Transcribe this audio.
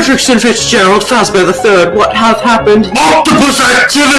Fredrickson Fitzgerald Fazbear the Third, what hath happened? Octopus activity!